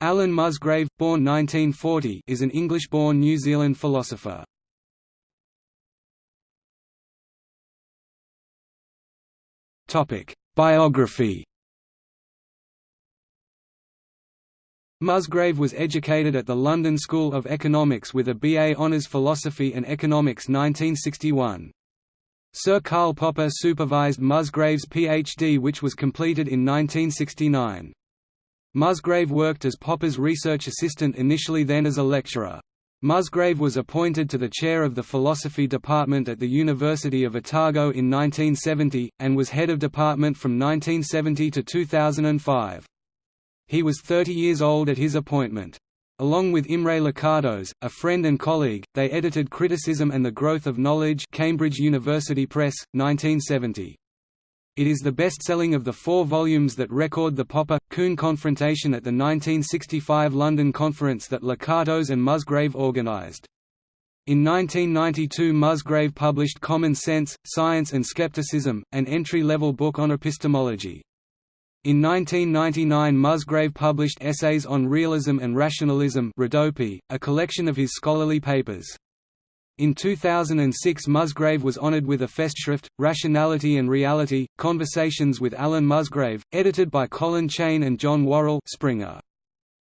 Alan Musgrave, born 1940, is an English-born New Zealand philosopher. Topic: Biography. Musgrave was educated at the London School of Economics with a BA Honours Philosophy and Economics 1961. Sir Karl Popper supervised Musgrave's PhD which was completed in 1969. Musgrave worked as Popper's research assistant initially then as a lecturer. Musgrave was appointed to the chair of the philosophy department at the University of Otago in 1970, and was head of department from 1970 to 2005. He was 30 years old at his appointment. Along with Imre Lakatos, a friend and colleague, they edited Criticism and the Growth of Knowledge Cambridge University Press, 1970. It is the best-selling of the four volumes that record the Popper-Kuhn confrontation at the 1965 London conference that Lakatos and Musgrave organised. In 1992 Musgrave published Common Sense, Science and Skepticism, an entry-level book on epistemology. In 1999 Musgrave published Essays on Realism and Rationalism a collection of his scholarly papers. In 2006 Musgrave was honored with a Festschrift, Rationality and Reality, Conversations with Alan Musgrave, edited by Colin Cheyne and John Worrall Springer.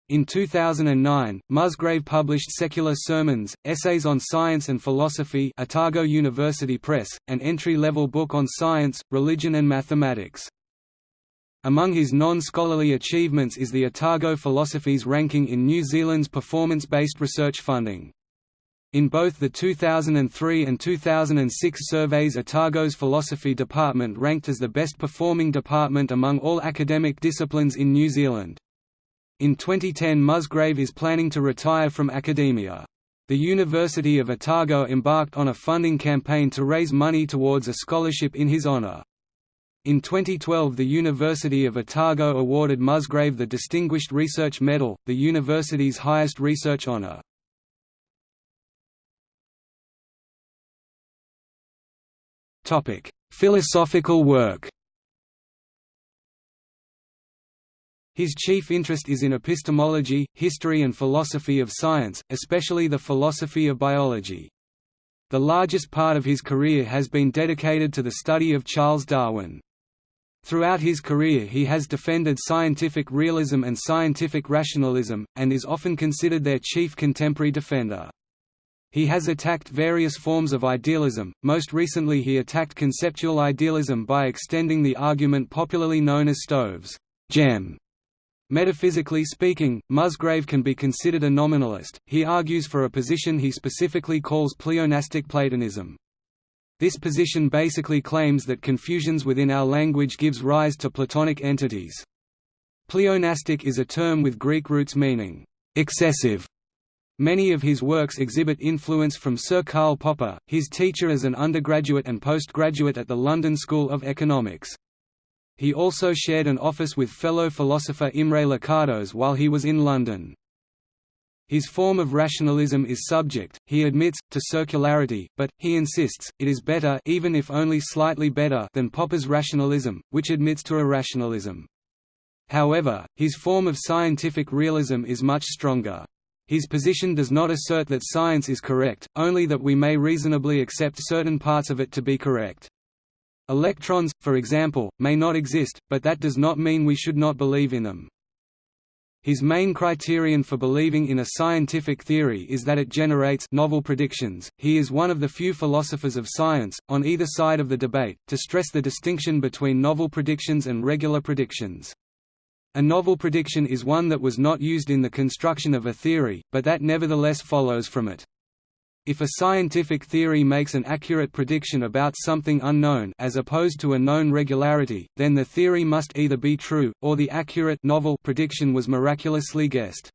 In 2009, Musgrave published Secular Sermons, Essays on Science and Philosophy Otago University Press, an entry-level book on science, religion and mathematics. Among his non-scholarly achievements is the Otago Philosophies ranking in New Zealand's performance-based research funding. In both the 2003 and 2006 surveys Otago's philosophy department ranked as the best performing department among all academic disciplines in New Zealand. In 2010 Musgrave is planning to retire from academia. The University of Otago embarked on a funding campaign to raise money towards a scholarship in his honour. In 2012 the University of Otago awarded Musgrave the Distinguished Research Medal, the university's highest research honour. Topic: Philosophical work. His chief interest is in epistemology, history and philosophy of science, especially the philosophy of biology. The largest part of his career has been dedicated to the study of Charles Darwin. Throughout his career he has defended scientific realism and scientific rationalism, and is often considered their chief contemporary defender. He has attacked various forms of idealism, most recently he attacked conceptual idealism by extending the argument popularly known as Stove's gem. Metaphysically speaking, Musgrave can be considered a nominalist, he argues for a position he specifically calls pleonastic Platonism. This position basically claims that confusions within our language gives rise to Platonic entities. Pleonastic is a term with Greek roots meaning excessive Many of his works exhibit influence from Sir Karl Popper, his teacher as an undergraduate and postgraduate at the London School of Economics. He also shared an office with fellow philosopher Imre Lakatos while he was in London. His form of rationalism is subject, he admits, to circularity, but, he insists, it is better even if only slightly better than Popper's rationalism, which admits to irrationalism. However, his form of scientific realism is much stronger. His position does not assert that science is correct, only that we may reasonably accept certain parts of it to be correct. Electrons, for example, may not exist, but that does not mean we should not believe in them. His main criterion for believing in a scientific theory is that it generates novel predictions. He is one of the few philosophers of science, on either side of the debate, to stress the distinction between novel predictions and regular predictions. A novel prediction is one that was not used in the construction of a theory, but that nevertheless follows from it. If a scientific theory makes an accurate prediction about something unknown as opposed to a known regularity, then the theory must either be true, or the accurate novel prediction was miraculously guessed.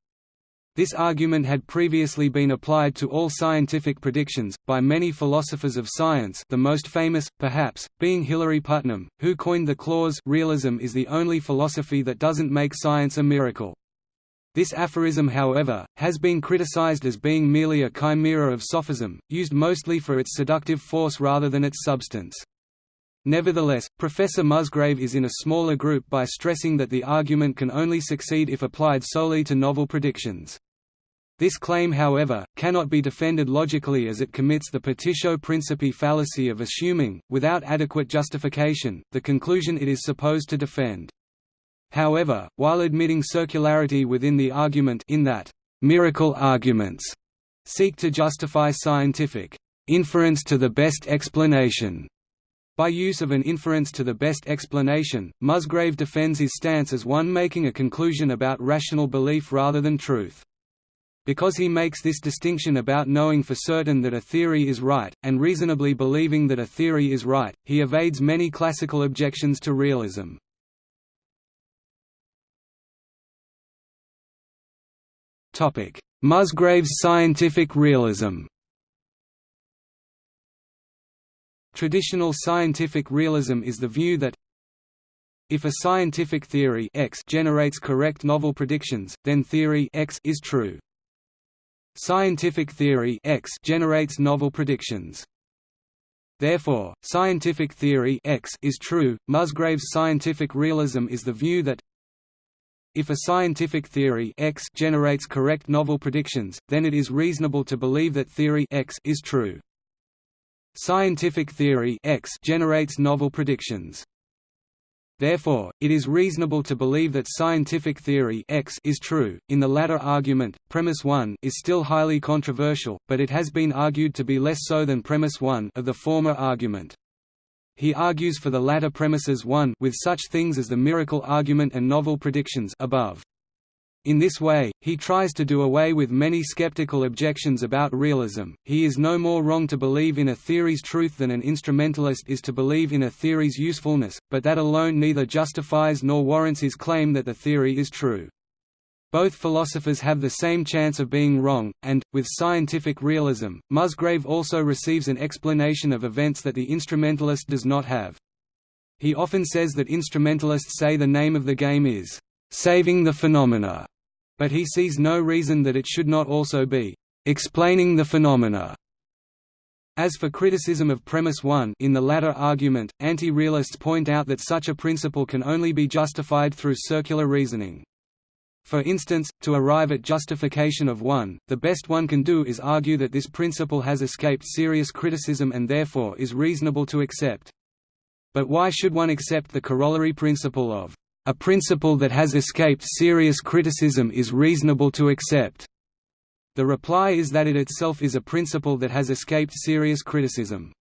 This argument had previously been applied to all scientific predictions, by many philosophers of science the most famous, perhaps, being Hilary Putnam, who coined the clause realism is the only philosophy that doesn't make science a miracle. This aphorism however, has been criticized as being merely a chimera of sophism, used mostly for its seductive force rather than its substance. Nevertheless, Professor Musgrave is in a smaller group by stressing that the argument can only succeed if applied solely to novel predictions. This claim however, cannot be defended logically as it commits the petitio principii fallacy of assuming, without adequate justification, the conclusion it is supposed to defend. However, while admitting circularity within the argument in that miracle arguments seek to justify scientific inference to the best explanation by use of an inference to the best explanation, Musgrave defends his stance as one making a conclusion about rational belief rather than truth. Because he makes this distinction about knowing for certain that a theory is right, and reasonably believing that a theory is right, he evades many classical objections to realism. Musgrave's scientific realism Traditional scientific realism is the view that if a scientific theory X generates correct novel predictions, then theory X is true. Scientific theory X generates novel predictions. Therefore, scientific theory X is true. Musgrave's scientific realism is the view that if a scientific theory X generates correct novel predictions, then it is reasonable to believe that theory X is true. Scientific theory X generates novel predictions. Therefore, it is reasonable to believe that scientific theory X is true. In the latter argument, premise 1 is still highly controversial, but it has been argued to be less so than premise 1 of the former argument. He argues for the latter premises 1 with such things as the miracle argument and novel predictions above. In this way, he tries to do away with many skeptical objections about realism. He is no more wrong to believe in a theory's truth than an instrumentalist is to believe in a theory's usefulness, but that alone neither justifies nor warrants his claim that the theory is true. Both philosophers have the same chance of being wrong, and, with scientific realism, Musgrave also receives an explanation of events that the instrumentalist does not have. He often says that instrumentalists say the name of the game is saving the phenomena, but he sees no reason that it should not also be explaining the phenomena. As for criticism of premise 1 in the latter argument, anti-realists point out that such a principle can only be justified through circular reasoning. For instance, to arrive at justification of 1, the best one can do is argue that this principle has escaped serious criticism and therefore is reasonable to accept. But why should one accept the corollary principle of a principle that has escaped serious criticism is reasonable to accept. The reply is that it itself is a principle that has escaped serious criticism.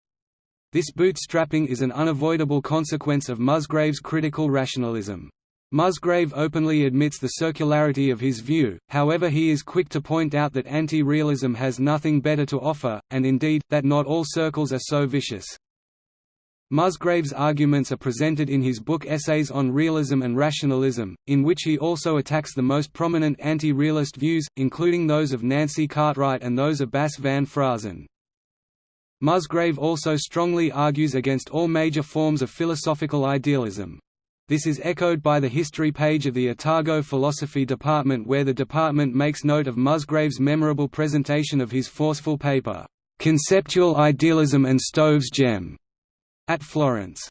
This bootstrapping is an unavoidable consequence of Musgrave's critical rationalism. Musgrave openly admits the circularity of his view, however he is quick to point out that anti-realism has nothing better to offer, and indeed, that not all circles are so vicious. Musgrave's arguments are presented in his book Essays on Realism and Rationalism, in which he also attacks the most prominent anti-realist views, including those of Nancy Cartwright and those of Bas van Fraassen. Musgrave also strongly argues against all major forms of philosophical idealism. This is echoed by the history page of the Otago Philosophy Department where the department makes note of Musgrave's memorable presentation of his forceful paper, "'Conceptual Idealism and Stove's Gem' at Florence.